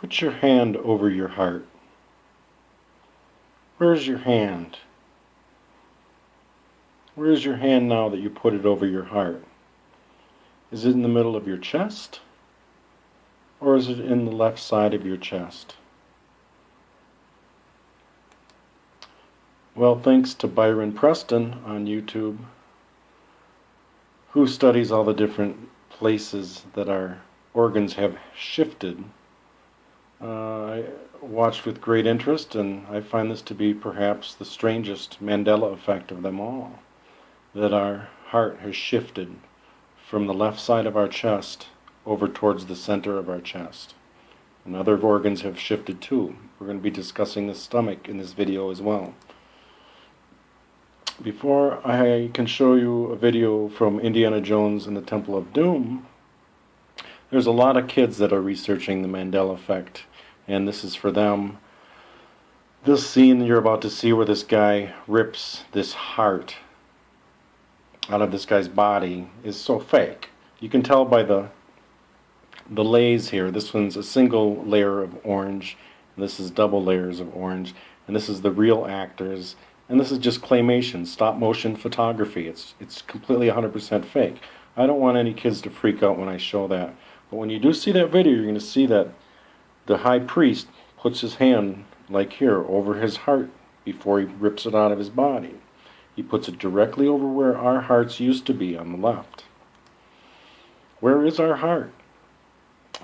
Put your hand over your heart. Where's your hand? Where's your hand now that you put it over your heart? Is it in the middle of your chest? Or is it in the left side of your chest? Well, thanks to Byron Preston on YouTube, who studies all the different places that our organs have shifted. Uh, I watched with great interest, and I find this to be perhaps the strangest Mandela effect of them all. That our heart has shifted from the left side of our chest over towards the center of our chest. And other organs have shifted too. We're going to be discussing the stomach in this video as well. Before I can show you a video from Indiana Jones and the Temple of Doom, there's a lot of kids that are researching the Mandela effect, and this is for them. This scene you're about to see where this guy rips this heart out of this guy's body is so fake. You can tell by the the lays here. This one's a single layer of orange, this is double layers of orange, and this is the real actors, and this is just claymation, stop motion photography. It's it's completely 100% fake. I don't want any kids to freak out when I show that. But when you do see that video, you're going to see that the high priest puts his hand, like here, over his heart before he rips it out of his body. He puts it directly over where our hearts used to be on the left. Where is our heart?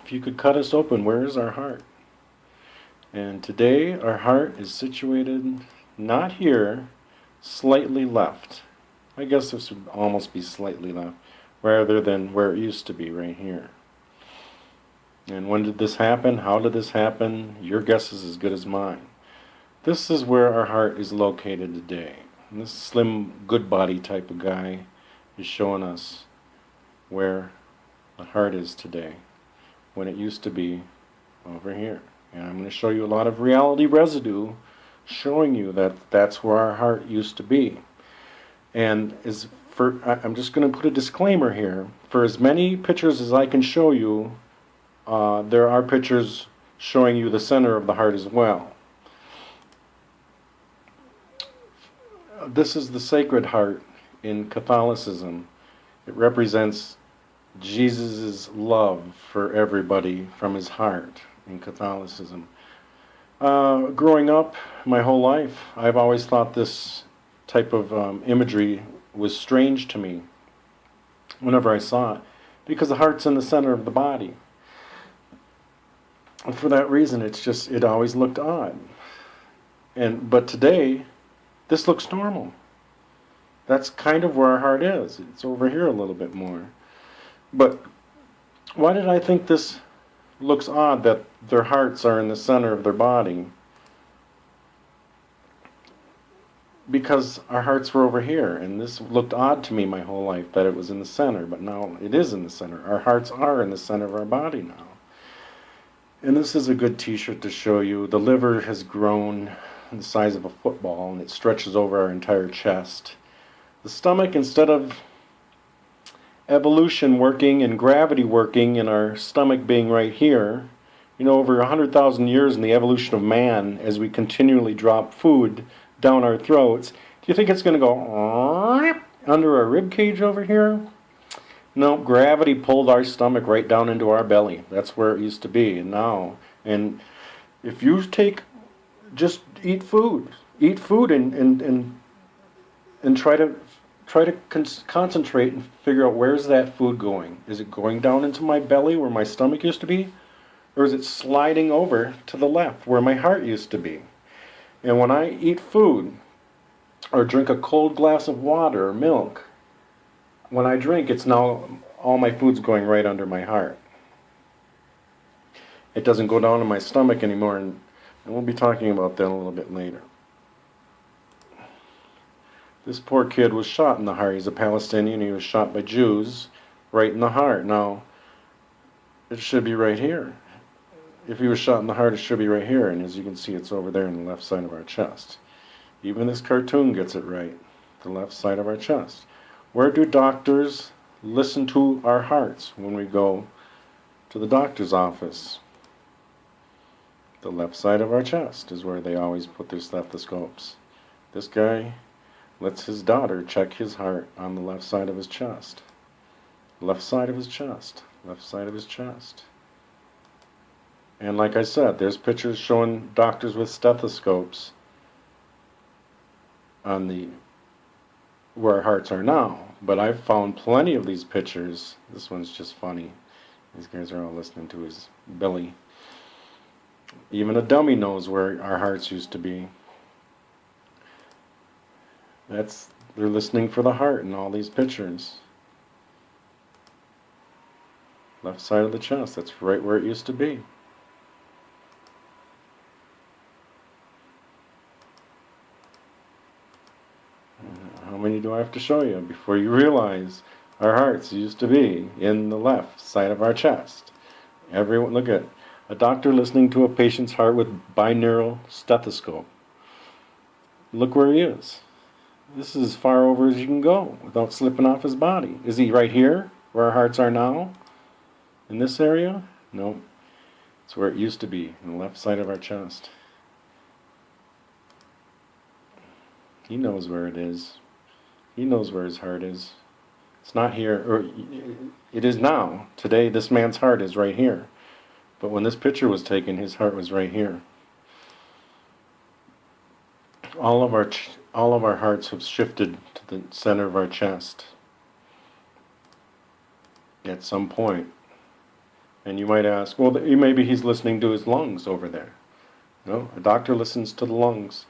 If you could cut us open, where is our heart? And today our heart is situated not here, slightly left. I guess this would almost be slightly left, rather than where it used to be, right here. And when did this happen? How did this happen? Your guess is as good as mine. This is where our heart is located today. And this slim, good body type of guy is showing us where the heart is today, when it used to be over here. And I'm going to show you a lot of reality residue showing you that that's where our heart used to be. And is for I'm just going to put a disclaimer here. For as many pictures as I can show you uh, there are pictures showing you the center of the heart as well. This is the Sacred Heart in Catholicism. It represents Jesus' love for everybody from his heart in Catholicism. Uh, growing up my whole life, I've always thought this type of um, imagery was strange to me whenever I saw it, because the heart's in the center of the body. For that reason, it's just, it always looked odd. And, but today, this looks normal. That's kind of where our heart is. It's over here a little bit more. But why did I think this looks odd that their hearts are in the center of their body? Because our hearts were over here, and this looked odd to me my whole life that it was in the center, but now it is in the center. Our hearts are in the center of our body now. And this is a good t-shirt to show you. The liver has grown the size of a football and it stretches over our entire chest. The stomach, instead of evolution working and gravity working and our stomach being right here, you know, over 100,000 years in the evolution of man, as we continually drop food down our throats, do you think it's going to go under our rib cage over here? No, gravity pulled our stomach right down into our belly. That's where it used to be. And now, and if you take, just eat food, eat food, and and and and try to try to con concentrate and figure out where's that food going. Is it going down into my belly where my stomach used to be, or is it sliding over to the left where my heart used to be? And when I eat food, or drink a cold glass of water or milk, when I drink, it's now all my food's going right under my heart. It doesn't go down in my stomach anymore, and, we'll be talking about that a little bit later. This poor kid was shot in the heart. He's a Palestinian. He was shot by Jews right in the heart. Now, it should be right here. If he was shot in the heart, it should be right here. And as you can see, it's over there in the left side of our chest. Even this cartoon gets it right. The left side of our chest. Where do doctors listen to our hearts when we go to the doctor's office? The left side of our chest is where they always put their stethoscopes. This guy lets his daughter check his heart on the left side of his chest. Left side of his chest. Left side of his chest. And like I said, there's pictures showing doctors with stethoscopes on the where our hearts are now. But I've found plenty of these pictures. This one's just funny. These guys are all listening to his belly. Even a dummy knows where our hearts used to be. That's they're listening for the heart in all these pictures. Left side of the chest, that's right where it used to be. How many do I have to show you before you realize our hearts used to be in the left side of our chest? Everyone, look at a doctor listening to a patient's heart with binaural stethoscope. Look where he is. This is as far over as you can go without slipping off his body. Is he right here, where our hearts are now? In this area? No. It's where it used to be, in the left side of our chest. He knows where it is. He knows where his heart is. It's not here, or it is now. Today, this man's heart is right here. But when this picture was taken, his heart was right here. All of our all of our hearts have shifted to the center of our chest at some point. And you might ask, well, maybe he's listening to his lungs over there. No, a doctor listens to the lungs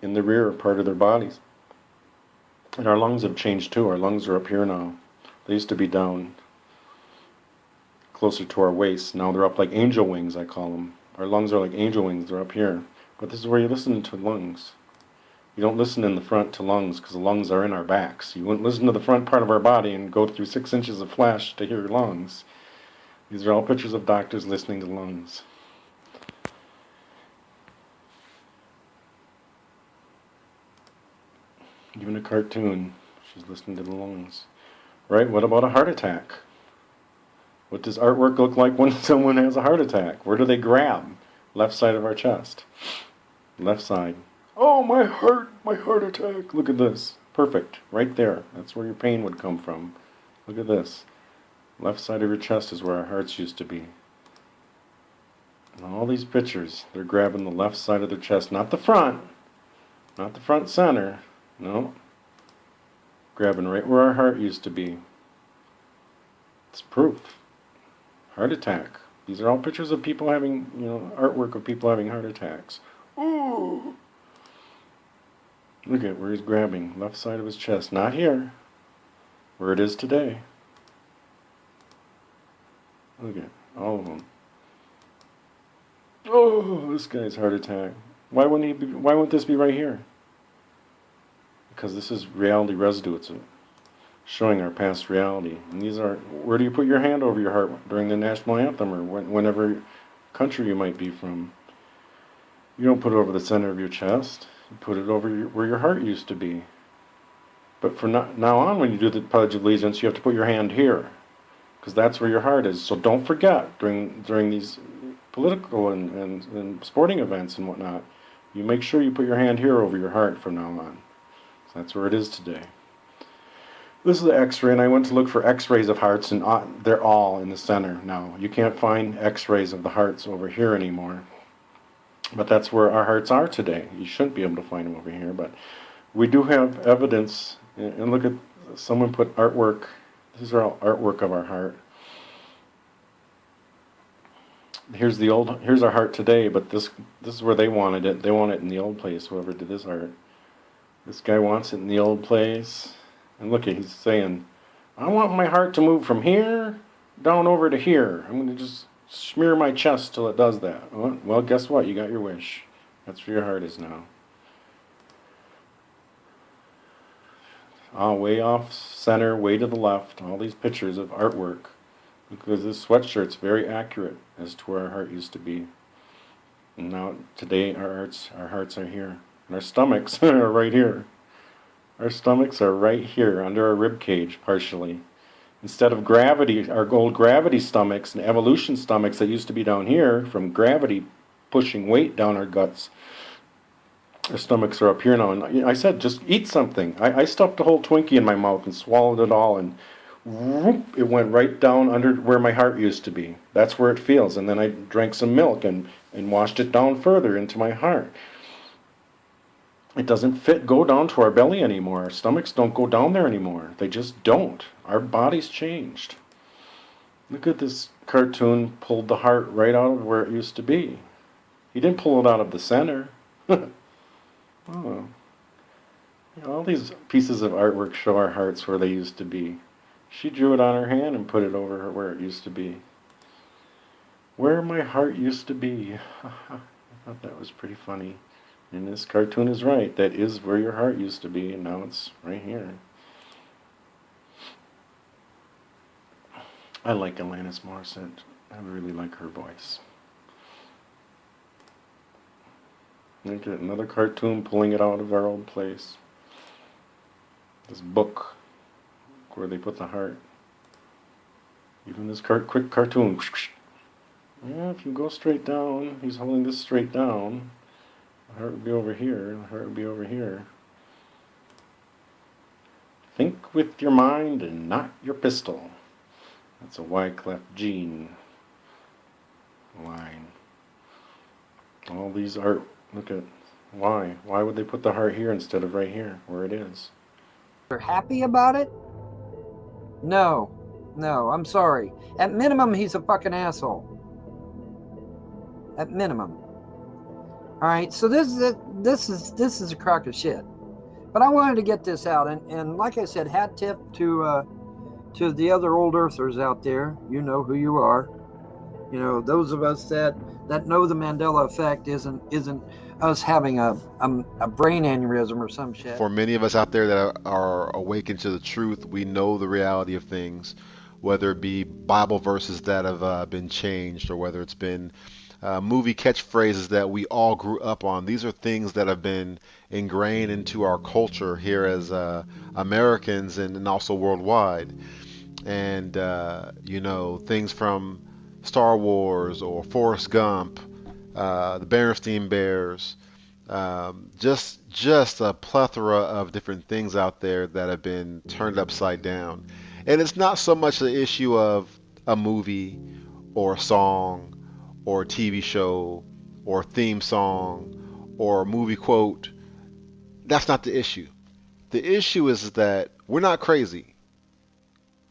in the rear part of their bodies. And our lungs have changed too. Our lungs are up here now. They used to be down closer to our waist. Now they're up like angel wings, I call them. Our lungs are like angel wings. They're up here. But this is where you listen to lungs. You don't listen in the front to lungs because the lungs are in our backs. You wouldn't listen to the front part of our body and go through six inches of flesh to hear lungs. These are all pictures of doctors listening to lungs. Even a cartoon, she's listening to the lungs. Right, what about a heart attack? What does artwork look like when someone has a heart attack? Where do they grab? Left side of our chest. Left side. Oh, my heart, my heart attack. Look at this. Perfect. Right there. That's where your pain would come from. Look at this. Left side of your chest is where our hearts used to be. And all these pictures, they're grabbing the left side of their chest, not the front, not the front center, no. Grabbing right where our heart used to be. It's proof. Heart attack. These are all pictures of people having, you know, artwork of people having heart attacks. Ooh. Look at where he's grabbing, left side of his chest, not here, where it is today. Look at all of them. Oh, this guy's heart attack. Why wouldn't he? Be, why wouldn't this be right here? Because this is reality residue. It's showing our past reality. And these are. Where do you put your hand over your heart during the national anthem or when, whenever country you might be from? You don't put it over the center of your chest. You put it over your, where your heart used to be. But from now on, when you do the Pledge of Allegiance, you have to put your hand here, because that's where your heart is. So don't forget during during these political and, and, and sporting events and whatnot, you make sure you put your hand here over your heart from now on. That's where it is today. This is the X-ray, and I went to look for X-rays of hearts, and uh, they're all in the center now. You can't find X-rays of the hearts over here anymore. But that's where our hearts are today. You shouldn't be able to find them over here, but we do have evidence. And look at someone put artwork. These are all artwork of our heart. Here's the old. Here's our heart today, but this this is where they wanted it. They want it in the old place. Whoever did this art, this guy wants it in the old place. And look, he's saying, "I want my heart to move from here down over to here. I'm going to just smear my chest till it does that. Well, guess what? You got your wish. That's where your heart is now. Ah, way off center, way to the left, all these pictures of artwork. Because this sweatshirt's very accurate as to where our heart used to be. And now, today, our hearts, our hearts are here. And our stomachs are right here. Our stomachs are right here, under our rib cage, partially. Instead of gravity, our old gravity stomachs and evolution stomachs that used to be down here, from gravity pushing weight down our guts. Our stomachs are up here now, and I said, just eat something. I, I stuffed a whole Twinkie in my mouth and swallowed it all, and whoop, it went right down under where my heart used to be. That's where it feels. And then I drank some milk and, and washed it down further into my heart. It doesn't fit go down to our belly anymore. Our stomachs don't go down there anymore. They just don't. Our body's changed. Look at this cartoon pulled the heart right out of where it used to be. He didn't pull it out of the center. oh. All these pieces of artwork show our hearts where they used to be. She drew it on her hand and put it over where it used to be. Where my heart used to be. I thought that was pretty funny. And this cartoon is right. That is where your heart used to be, and now it's right here. I like Alanis Morissette. I really like her voice. Look at another cartoon pulling it out of our old place. This book where they put the heart. Even this car quick cartoon. Yeah, if you go straight down, he's holding this straight down. Heart would be over here, heart would be over here. Think with your mind and not your pistol. That's a Wyclef Jean line. All these art, look at, why? Why would they put the heart here instead of right here, where it is? They're happy about it? No, no, I'm sorry. At minimum, he's a fucking asshole. At minimum. All right, so this is a, this is this is a crock of shit. But I wanted to get this out, and, and like I said, hat tip to uh, to the other old earthers out there. You know who you are. You know those of us that that know the Mandela effect isn't isn't us having a, a, a, brain aneurysm or some shit. For many of us out there that are, are awakened to the truth, we know the reality of things, whether it be Bible verses that have uh, been changed or whether it's been uh, movie catchphrases that we all grew up on. These are things that have been ingrained into our culture here as uh, Americans and, and, also worldwide. And, uh, you know, things from Star Wars or Forrest Gump uh, the Berenstain Bears, um, just just a plethora of different things out there that have been turned upside down. And it's not so much the issue of a movie or a song or TV show or theme song or movie quote. That's not the issue. The issue is that we're not crazy.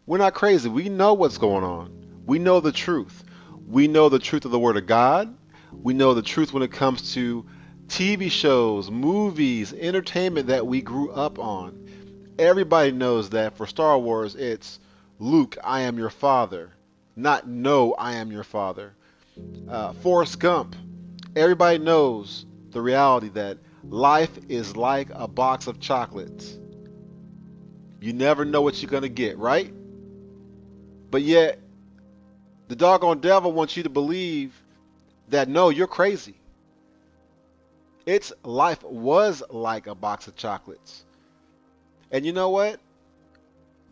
We're not crazy. We know what's going on. We know the truth. We know the truth of the Word of God. We know the truth when it comes to TV shows, movies, entertainment that we grew up on. Everybody knows that for Star Wars, it's Luke, I am your father, not no, I am your father. Uh, Forrest Gump, everybody knows the reality that life is like a box of chocolates. You never know what you're going to get, right? But yet, the doggone devil wants you to believe that no, you're crazy. Its life was like a box of chocolates. And you know what?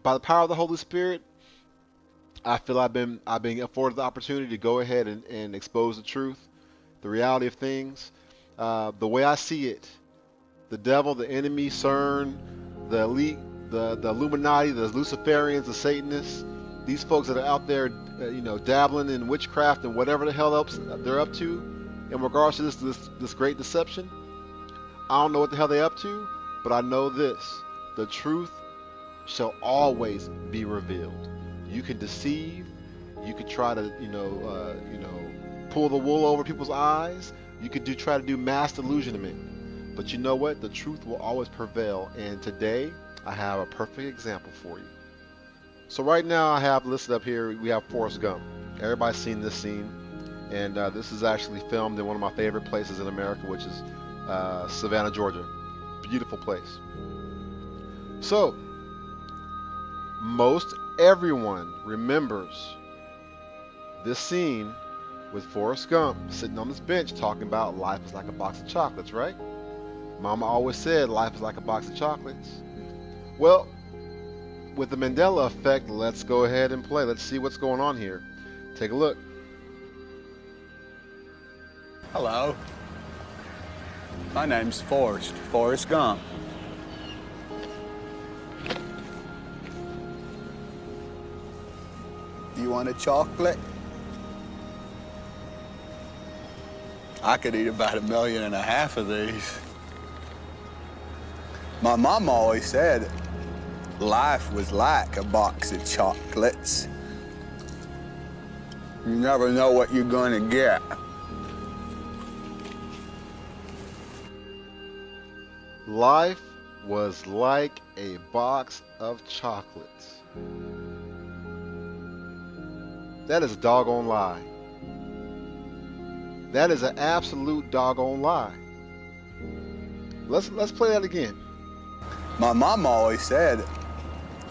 By the power of the Holy Spirit, I feel I've been I've been afforded the opportunity to go ahead and, and expose the truth, the reality of things, uh, the way I see it. The devil, the enemy, CERN, the elite, the, the Illuminati, the Luciferians, the Satanists, these folks that are out there, uh, you know, dabbling in witchcraft and whatever the hell else they're up to in regards to this, this this great deception. I don't know what the hell they're up to, but I know this: the truth shall always be revealed. You can deceive, you could try to, you know, uh, you know, pull the wool over people's eyes. You could do try to do mass delusionment, but you know what? The truth will always prevail. And today, I have a perfect example for you. So right now I have listed up here, we have Forrest Gump. Everybody's seen this scene. And uh, this is actually filmed in one of my favorite places in America, which is uh, Savannah, Georgia. Beautiful place. So, most everyone remembers this scene with Forrest Gump sitting on this bench talking about life is like a box of chocolates, right? Mama always said life is like a box of chocolates. Well, with the Mandela effect, let's go ahead and play. Let's see what's going on here. Take a look. Hello. My name's Forrest, Forrest Gump. You want a chocolate? I could eat about a million and a half of these. My mom always said life was like a box of chocolates. You never know what you're going to get. Life was like a box of chocolates. That is a doggone lie. That is an absolute doggone lie. Let's let's play that again. My mom always said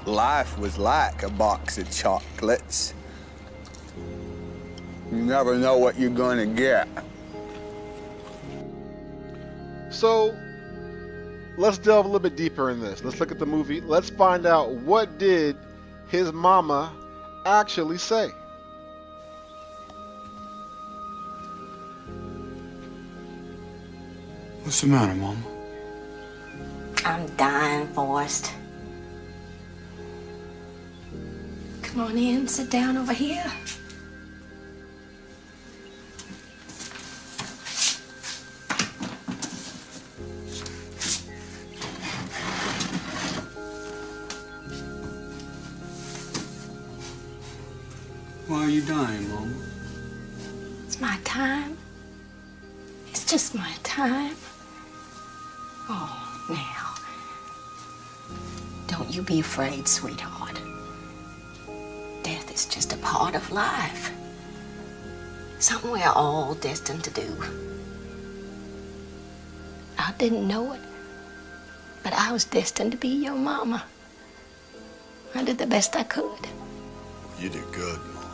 life was like a box of chocolates. You never know what you're going to get. So let's delve a little bit deeper in this. Let's look at the movie. Let's find out what did his mama actually say. What's the matter, Mom? I'm dying, Forrest. Come on in, sit down over here. Why are you dying, Mom? It's my time. It's just my time. Be afraid, sweetheart. Death is just a part of life. Something we're all destined to do. I didn't know it, but I was destined to be your mama. I did the best I could. You did good, Mom.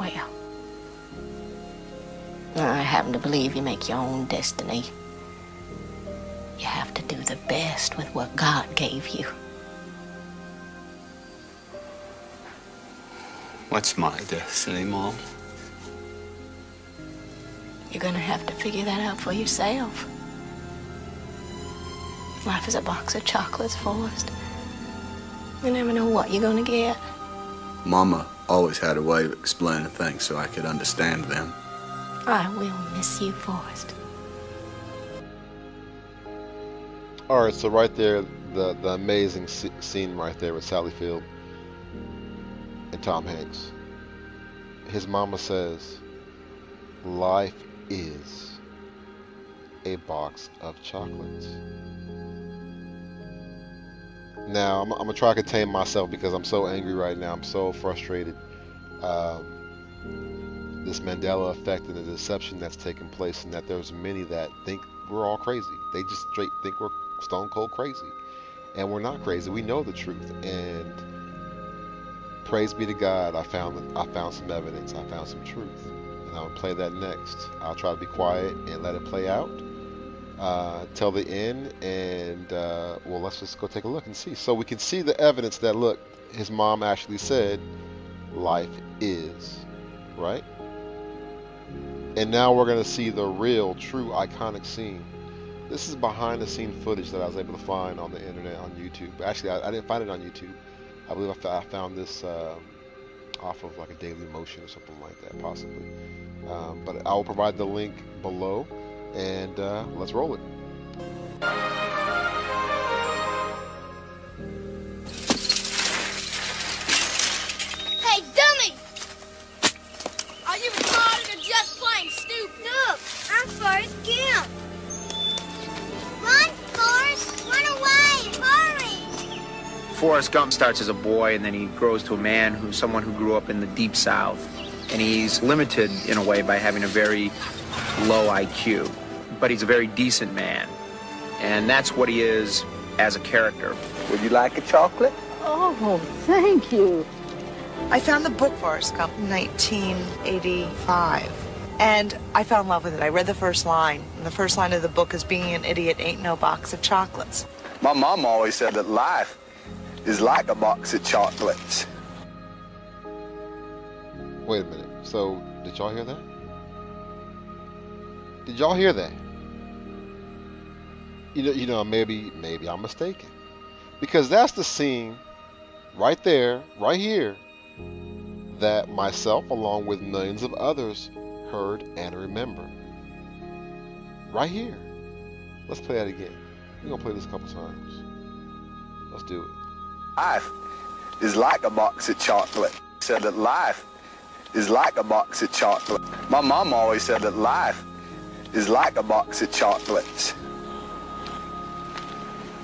Well, I happen to believe you make your own destiny. You have to do the best with what God gave you. What's my destiny, Mom? You're gonna have to figure that out for yourself. Life is a box of chocolates, Forrest. You never know what you're gonna get. Mama always had a way of explaining things so I could understand them. I will miss you, Forrest. All right, so right there, the the amazing scene right there with Sally Field and Tom Hanks. His mama says, "Life is a box of chocolates." Now I'm, I'm gonna try to contain myself because I'm so angry right now. I'm so frustrated. Um, this Mandela effect and the deception that's taking place, and that there's many that think we're all crazy. They just straight think we're stone cold crazy, and we're not crazy. We know the truth, and praise be to God. I found I found some evidence. I found some truth, and I'll play that next. I'll try to be quiet and let it play out uh, till the end, and uh, well, let's just go take a look and see. So we can see the evidence that look, his mom actually said, "Life is," right? And now we're gonna see the real, true, iconic scene. This is behind the scene footage that I was able to find on the internet on YouTube. Actually, I, I didn't find it on YouTube. I believe I, found this um off of like a Daily Motion or something like that, possibly. Um, but I will provide the link below, and uh, let's roll it. Forrest Gump starts as a boy and then he grows to a man who's someone who grew up in the deep south. And he's limited in a way by having a very low IQ. But he's a very decent man. And that's what he is as a character. Would you like a chocolate? Oh, thank you. I found the book Forrest Gump in 1985. And I fell in love with it. I read the first line. And the first line of the book is Being an idiot ain't no box of chocolates. My mom always said that life is like a box of chocolates. Wait a minute. So, did y'all hear that? Did y'all hear that? You know, you know, maybe, maybe I'm mistaken, because that's the scene right there, right here, that myself, along with millions of others, heard and remember. Right here. Let's play that again. We're gonna play this a couple times. Let's do it. Life is like a box of chocolate. Said that life is like a box of chocolate. My mom always said that life is like a box of chocolates.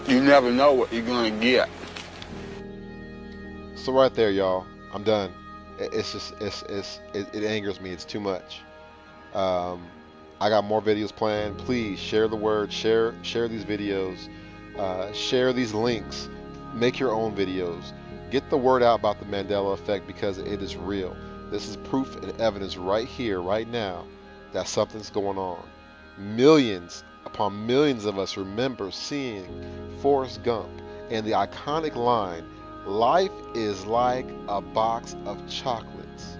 You never know what you're gonna get. So right there, y'all. I'm done. It's just it's it's it, it angers me. It's too much. Um, I got more videos planned. Please share the word. Share share these videos. Uh, share these links. Make your own videos. Get the word out about the Mandela effect because it is real. This is proof and evidence right here, right now, that something's going on. Millions upon millions of us remember seeing Forrest Gump and the iconic line, Life is like a box of chocolates.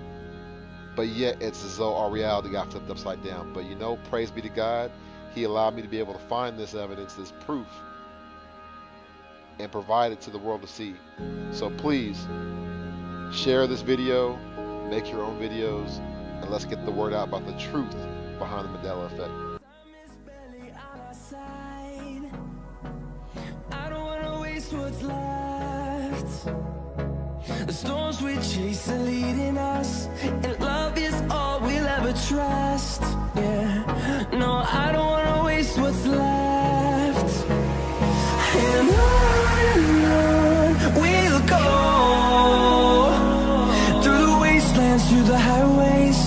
But yet it's as though our reality got flipped upside down. But you know, praise be to God, He allowed me to be able to find this evidence, this proof, and provide it to the world to see. So please, share this video, make your own videos, and let's get the word out about the truth behind the Mandela effect. What's left. The storms we chase are leading us, and love is all we'll ever trust. Yeah, no, I don't wanna waste what's left. Turns to the wasteland through the highways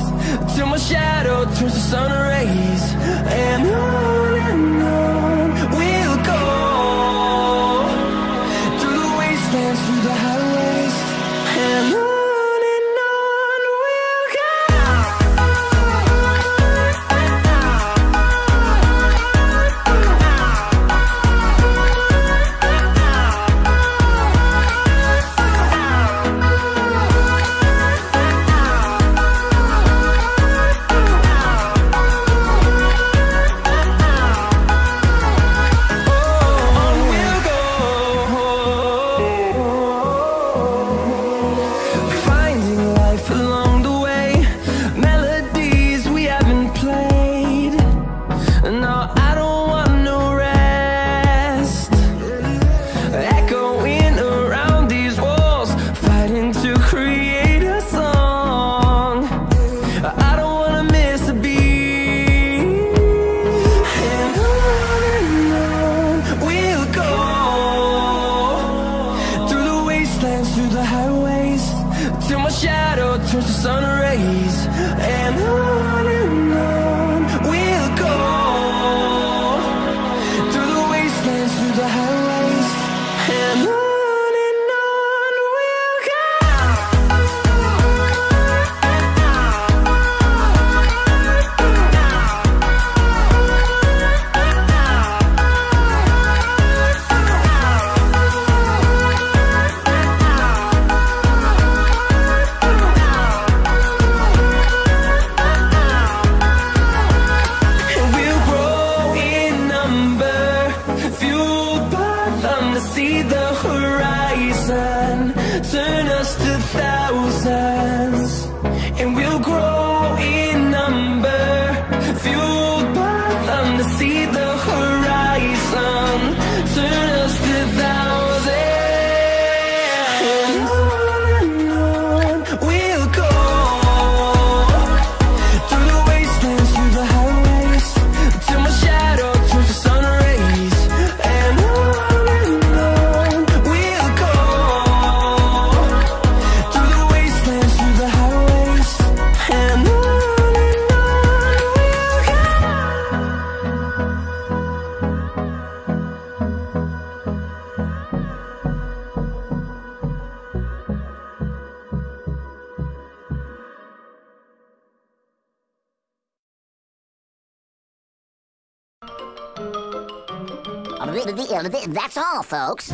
through a shadow through the sun rays. That's all, folks.